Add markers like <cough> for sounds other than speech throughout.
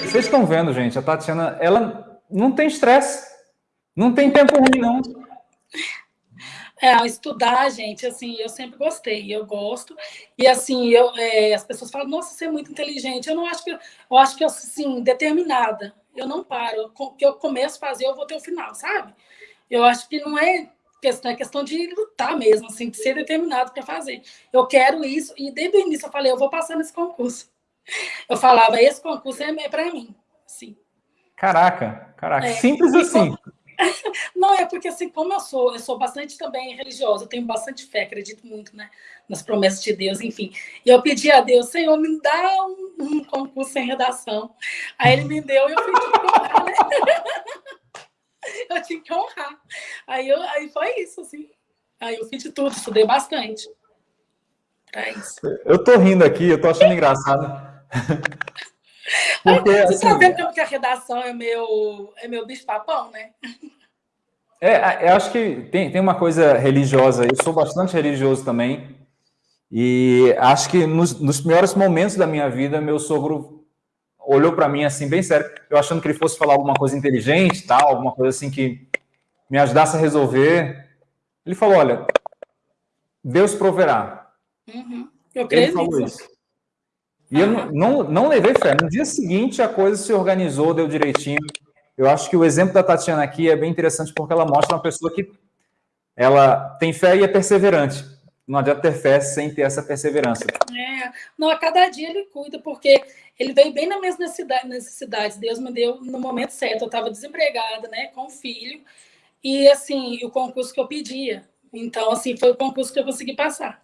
Vocês estão vendo, gente, a Tatiana, ela não tem estresse, não tem tempo ruim, não. É, estudar, gente, assim, eu sempre gostei, eu gosto. E assim, eu, é, as pessoas falam, nossa, você é muito inteligente. Eu não acho que eu acho que assim, determinada. Eu não paro. O que eu começo a fazer, eu vou ter o final, sabe? Eu acho que não é questão, é questão de lutar mesmo, assim, de ser determinado para fazer. Eu quero isso, e desde o início eu falei, eu vou passar nesse concurso. Eu falava, esse concurso é, é para mim. Sim. Caraca, caraca, é, simples assim. <laughs> Não, é porque assim, como eu sou, eu sou bastante também religiosa, eu tenho bastante fé, acredito muito né, nas promessas de Deus, enfim. E eu pedi a Deus, Senhor, me dá um, um concurso em redação. Aí ele me deu e eu fui né? <laughs> Tinha que honrar. Aí, eu, aí foi isso, assim. Aí eu fiz de tudo, estudei bastante. Pra isso. Eu tô rindo aqui, eu tô achando engraçado. <laughs> Porque, Você assim, tá vendo que a redação é meu, é meu bicho-papão, né? É, eu acho que tem, tem uma coisa religiosa, eu sou bastante religioso também, e acho que nos, nos piores momentos da minha vida, meu sogro olhou para mim assim, bem sério, eu achando que ele fosse falar alguma coisa inteligente, tal, alguma coisa assim que me ajudasse a resolver. Ele falou, olha, Deus proverá. Uhum. Eu creio ele falou nisso. isso. E eu não, não, levei fé. No dia seguinte, a coisa se organizou, deu direitinho. Eu acho que o exemplo da Tatiana aqui é bem interessante porque ela mostra uma pessoa que ela tem fé e é perseverante. Não adianta ter fé sem ter essa perseverança. É, não, a cada dia ele cuida, porque ele veio bem nas minhas necessidades. Deus me deu no momento certo. Eu estava desempregada, né, com um filho. E, assim, o concurso que eu pedia. Então, assim, foi o concurso que eu consegui passar.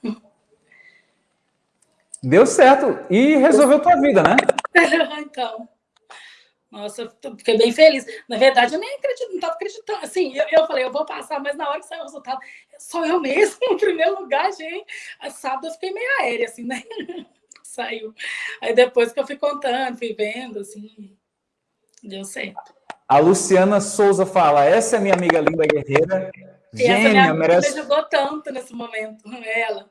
Deu certo. E resolveu tua vida, né? <laughs> então. Nossa, fiquei bem feliz. Na verdade, eu nem acredito, não estava acreditando. Assim, eu, eu, falei, eu vou passar, mas na hora que saiu o resultado, sou eu mesmo, <laughs> em primeiro lugar, gente. A sábado eu fiquei meio aérea, assim, né? <laughs> Saiu. Aí depois que eu fui contando, fui vendo, assim, deu certo. A Luciana Souza fala, essa é minha amiga linda guerreira. E Gênia, essa minha merece... me ajudou tanto nesse momento, <laughs> ela.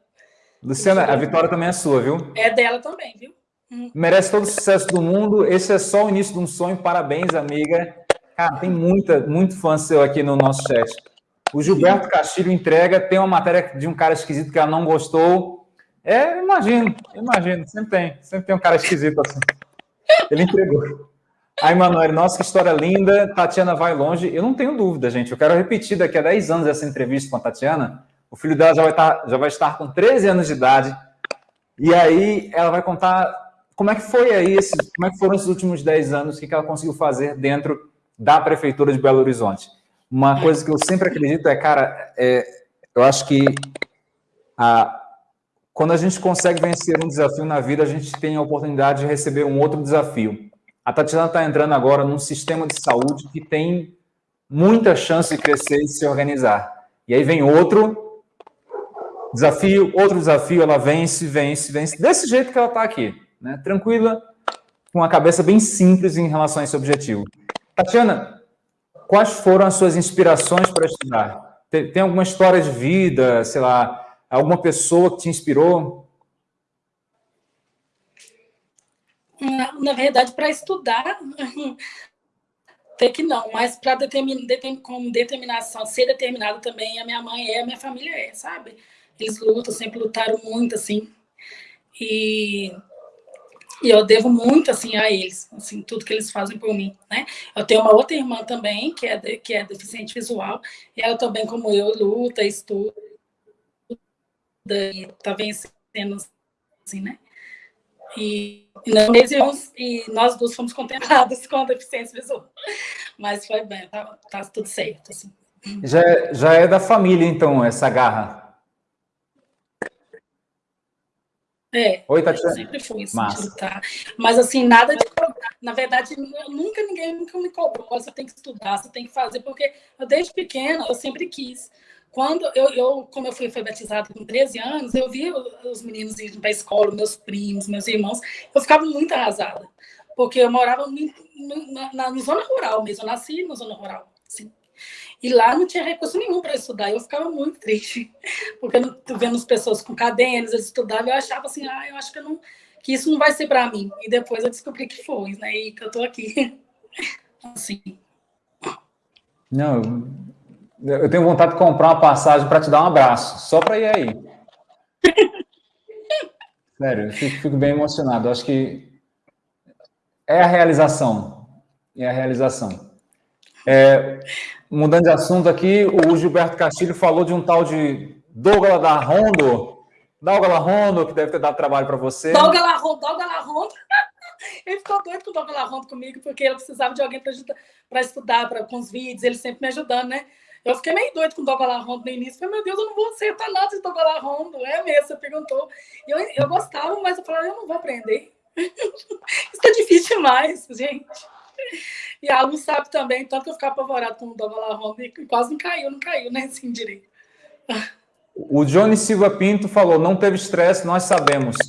Luciana, a vitória também é sua, viu? É dela também, viu? Merece todo o sucesso do mundo. Esse é só o início de um sonho. Parabéns, amiga. Cara, tem muita, muito fã seu aqui no nosso chat. O Gilberto Castilho entrega, tem uma matéria de um cara esquisito que ela não gostou. É, imagino, imagino. Sempre tem, sempre tem um cara esquisito assim. Ele entregou. Aí, Manoel, nossa, que história linda. Tatiana vai longe. Eu não tenho dúvida, gente. Eu quero repetir daqui a 10 anos essa entrevista com a Tatiana o filho dela já vai, estar, tá, já vai estar com 13 anos de idade. E aí ela vai contar como é que foi aí, esse, como é que foram esses últimos 10 anos, o que ela conseguiu fazer dentro da Prefeitura de Belo Horizonte. Uma coisa que eu sempre acredito é, cara, é, eu acho que a, quando a gente consegue vencer um desafio na vida, a gente tem a oportunidade de receber um outro desafio. A Tatiana está entrando agora num sistema de saúde que tem muita chance de crescer e se organizar. E aí vem outro Desafio, outro desafio, ela vence, vence, vence, desse jeito que ela está aqui, né? tranquila, com a cabeça bem simples em relação a esse objetivo. Tatiana, quais foram as suas inspirações para estudar? Tem, tem alguma história de vida, sei lá, alguma pessoa que te inspirou? Na, verdade, para estudar, <laughs> até que não, mas para determin, determin, com determinação, ser determinado também, a minha mãe é, a minha família é, sabe? Eles lutam, sempre lutaram muito, assim. E, e eu devo muito, assim, a eles, assim, tudo que eles fazem por mim, né? Eu tenho uma outra irmã também, que é, de, que é deficiente visual, e ela também, como eu, luta, estuda, e tá vencendo, assim, né? E, nós, e nós duas fomos contempladas <laughs> com a deficiência visual. Mas foi bem, tá, tá tudo certo, assim. Já, é, já é da família, então, essa garra? É, Oi, Tatiana. sempre fui assim, lutar. Mas assim, nada de. Na verdade, nunca ninguém nunca me cobrou. Você tem que estudar, você tem que fazer, porque eu, desde pequena eu sempre quis. Quando eu, eu como eu fui batizada com 13 anos, eu vi os meninos indo para a escola, meus primos, meus irmãos, eu ficava muito arrasada. Porque eu morava na, na, na zona rural mesmo, eu nasci na zona rural. Assim. E lá não tinha recurso nenhum para estudar. Eu ficava muito triste, <laughs> porque eu vendo as pessoas com cadernos, eles estudavam, eu achava assim, ah, eu acho que eu não, que isso não vai ser para mim. E depois eu descobri que foi, né? E que eu estou aqui. <laughs> assim. Não, eu tenho vontade de comprar uma passagem para te dar um abraço, só para ir aí. <laughs> Sério, eu fico, fico, bem emocionado. Eu acho que é a realização. É a realização. É, mudando de assunto aqui, o Gilberto Castilho falou de um tal de Douglas da Rondo. Douglas Rondo, que deve ter dado trabalho para você. Douglas Rondo, Douglas <laughs> Rondo. Ele ficou doido com o Douglas Rondo comigo, porque ele precisava de alguém para estudar pra, com os vídeos, ele sempre me ajudando, né? Eu fiquei meio doido com o Douglas Rondo no início. Falei, meu Deus, eu não vou acertar nada de Douglas Rondo. É mesmo, você perguntou. Eu, eu gostava, mas eu falei, eu não vou aprender. <laughs> Isso é difícil demais, gente. E a Lu sabe também, tanto que eu ficava apavorado com o Douglas Rondo e quase não caiu, não caiu, né? Assim, direito. O Johnny Silva Pinto falou, não teve estresse, nós sabemos. <laughs>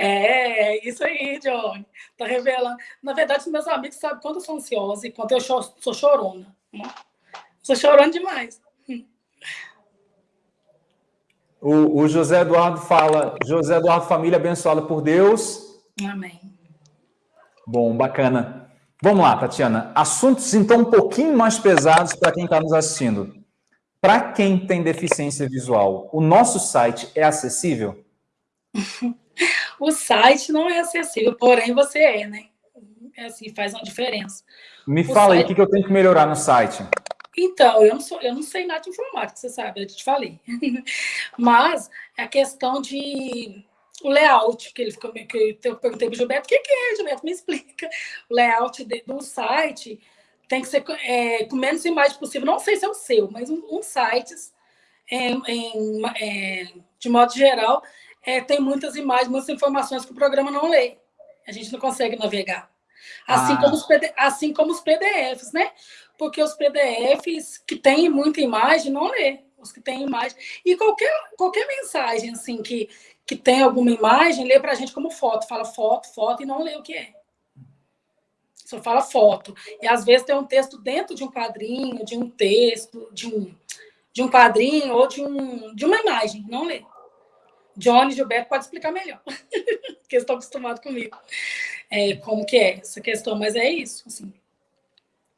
É, isso aí, Johnny. Tá revelando. Na verdade, meus amigos sabem quanto eu sou ansiosa e quanto eu sou chorona. Né? Estou chorando demais. O, o, José Eduardo fala, José Eduardo, família abençoada por Deus. Amém. Bom, bacana. Vamos lá, Tatiana. Assuntos, então, um pouquinho mais pesados para quem está nos assistindo. Para quem tem deficiência visual, o nosso site é acessível? <laughs> o site não é acessível, porém você é, né? É assim, faz uma diferença. Me o fala site... aí o que eu tenho que melhorar no site. Então, eu não, sou, eu não sei nada de informática, você sabe, eu te falei. <laughs> Mas a questão de o layout, que ele ficou que eu perguntei para o Gilberto, o que, que é, Gilberto? Me explica. O layout de, do site tem que ser é, com menos imagem possível. Não sei se é o seu, mas um, um sites, é, é, de modo geral, é, tem muitas imagens, muitas informações que o programa não lê. A gente não consegue navegar. Assim, ah. como, os assim como os PDFs, né? Porque os PDFs que têm muita imagem não lê. Os que têm imagem. E qualquer, qualquer mensagem assim que, que tem alguma imagem, lê para a gente como foto. Fala foto, foto e não lê o que é. Só fala foto. E às vezes tem um texto dentro de um quadrinho, de um texto, de um, de um quadrinho ou de, um, de uma imagem. Não lê. Johnny Gilberto pode explicar melhor, <laughs> porque eles estão acostumados comigo. É, como que é essa questão, mas é isso, assim.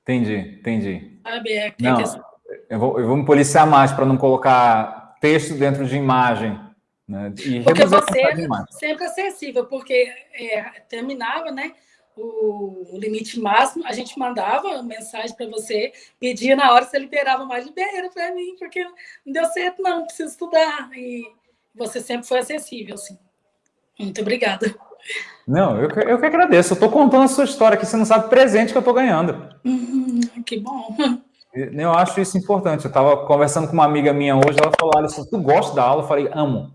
Entendi, entendi. Sabe, é, não, questão... eu, vou, eu vou me policiar mais para não colocar texto dentro de imagem. Né? E porque você é sempre acessível, porque é, terminava, né? O, limite máximo, a gente mandava mensagem para você, pedia na hora, você liberava mais libera para mim, porque não deu certo, não, preciso estudar. E você sempre foi acessível, sim. Muito obrigada. Não, eu, eu que agradeço. Eu estou contando a sua história aqui, você não sabe o presente que eu estou ganhando. Uhum, que bom. Eu acho isso importante. Eu estava conversando com uma amiga minha hoje, ela falou, Alisson, tu gosta da aula? Eu falei, amo.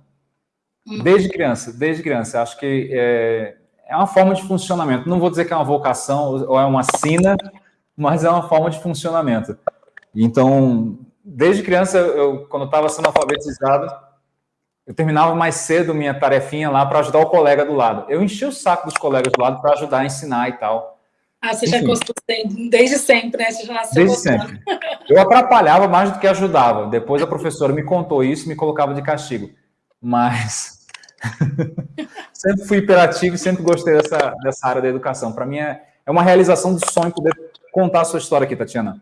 Uhum. Desde criança, desde criança. Acho que é, é uma forma de funcionamento. Não vou dizer que é uma vocação ou é uma sina, mas é uma forma de funcionamento. Então, desde criança, eu, quando estava sendo alfabetizado, eu terminava mais cedo minha tarefinha lá para ajudar o colega do lado. Eu enchi o saco dos colegas do lado para ajudar a ensinar e tal. Ah, você Enfim. já gostou desde sempre, né? Você já nasceu Desde gostando. sempre. Eu atrapalhava mais do que ajudava. Depois a professora me contou isso e me colocava de castigo. Mas <laughs> sempre fui hiperativo e sempre gostei dessa, dessa área da educação. Para mim é, é uma realização de sonho poder contar a sua história aqui, Tatiana.